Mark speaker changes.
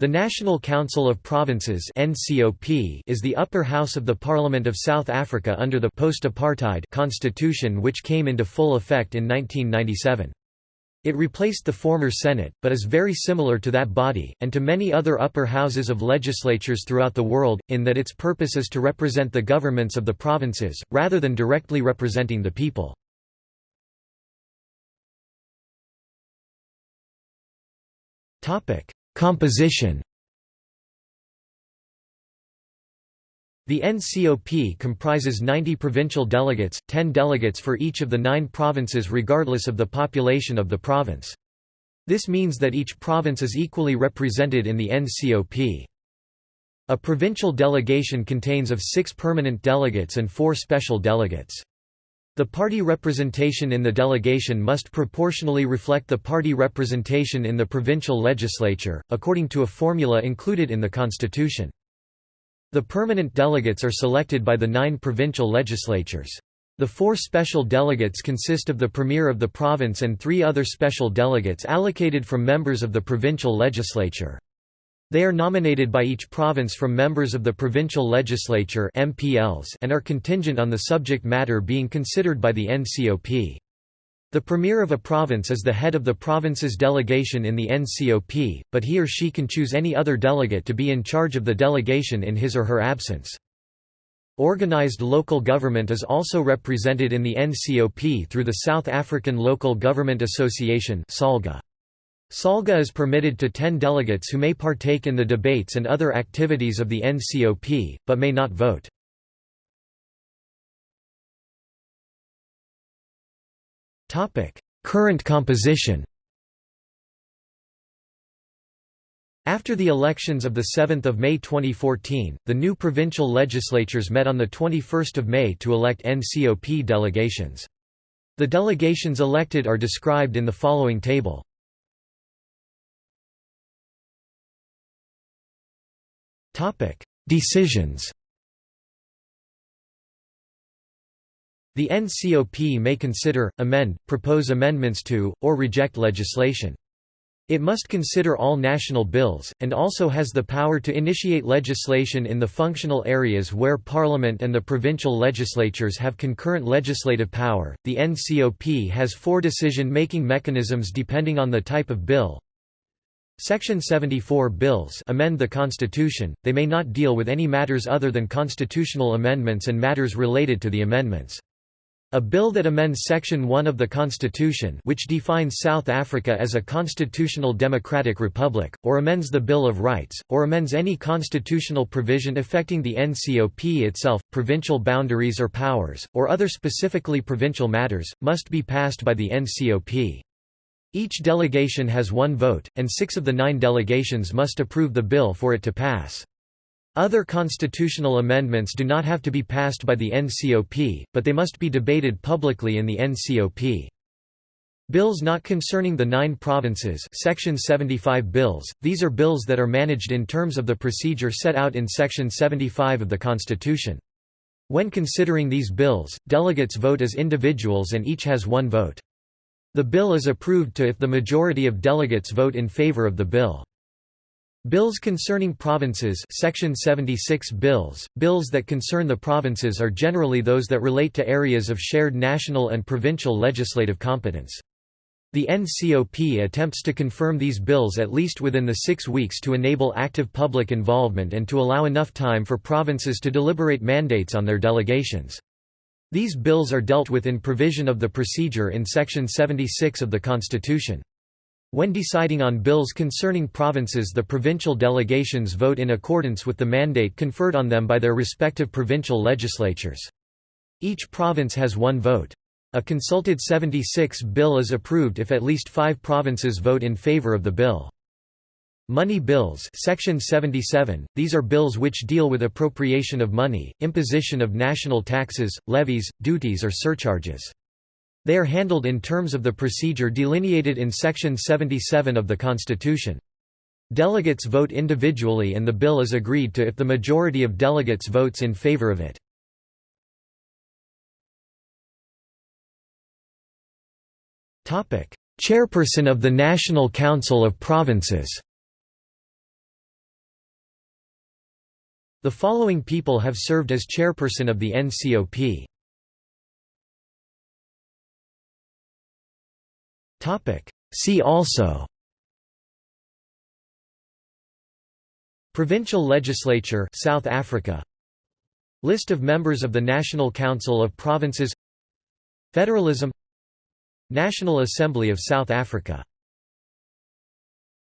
Speaker 1: The National Council of Provinces is the upper house of the Parliament of South Africa under the post-apartheid constitution which came into full effect in 1997. It replaced the former Senate, but is very similar to that body, and to many other upper houses of legislatures throughout the world, in that its purpose is to represent the governments of the provinces, rather than directly representing the people. Composition The NCOP comprises 90 provincial delegates, 10 delegates for each of the nine provinces regardless of the population of the province. This means that each province is equally represented in the NCOP. A provincial delegation contains of six permanent delegates and four special delegates. The party representation in the delegation must proportionally reflect the party representation in the provincial legislature, according to a formula included in the constitution. The permanent delegates are selected by the nine provincial legislatures. The four special delegates consist of the premier of the province and three other special delegates allocated from members of the provincial legislature. They are nominated by each province from members of the provincial legislature MPLs and are contingent on the subject matter being considered by the NCOP. The premier of a province is the head of the province's delegation in the NCOP, but he or she can choose any other delegate to be in charge of the delegation in his or her absence. Organised local government is also represented in the NCOP through the South African Local Government Association SALGA. SALGA is permitted to 10 delegates who may partake in the debates and other activities of the NCOP, but may not vote. Current composition After the elections of 7 May 2014, the new provincial legislatures met on 21 May to elect NCOP delegations. The delegations elected are described in the following table. Decisions The NCOP may consider, amend, propose amendments to, or reject legislation. It must consider all national bills, and also has the power to initiate legislation in the functional areas where Parliament and the provincial legislatures have concurrent legislative power. The NCOP has four decision making mechanisms depending on the type of bill Section 74 bills amend the Constitution, they may not deal with any matters other than constitutional amendments and matters related to the amendments. A bill that amends Section 1 of the Constitution which defines South Africa as a constitutional democratic republic, or amends the Bill of Rights, or amends any constitutional provision affecting the NCOP itself, provincial boundaries or powers, or other specifically provincial matters, must be passed by the NCOP. Each delegation has one vote, and six of the nine delegations must approve the bill for it to pass. Other constitutional amendments do not have to be passed by the NCOP, but they must be debated publicly in the NCOP. Bills not concerning the nine provinces Section 75 bills, these are bills that are managed in terms of the procedure set out in Section 75 of the Constitution. When considering these bills, delegates vote as individuals and each has one vote. The bill is approved to if the majority of delegates vote in favor of the bill. Bills concerning provinces Section 76 bills, bills that concern the provinces are generally those that relate to areas of shared national and provincial legislative competence. The NCOP attempts to confirm these bills at least within the six weeks to enable active public involvement and to allow enough time for provinces to deliberate mandates on their delegations. These bills are dealt with in provision of the procedure in Section 76 of the Constitution. When deciding on bills concerning provinces the provincial delegations vote in accordance with the mandate conferred on them by their respective provincial legislatures. Each province has one vote. A consulted 76 bill is approved if at least five provinces vote in favor of the bill. Money bills Section 77, these are bills which deal with appropriation of money, imposition of national taxes, levies, duties or surcharges. They are handled in terms of the procedure delineated in Section 77 of the Constitution. Delegates vote individually and the bill is agreed to if the majority of delegates votes in favor of it. Chairperson of the National Council of Provinces The following people have served as chairperson of the NCOP. See also Provincial Legislature South Africa. List of members of the National Council of Provinces. Federalism. National Assembly of South Africa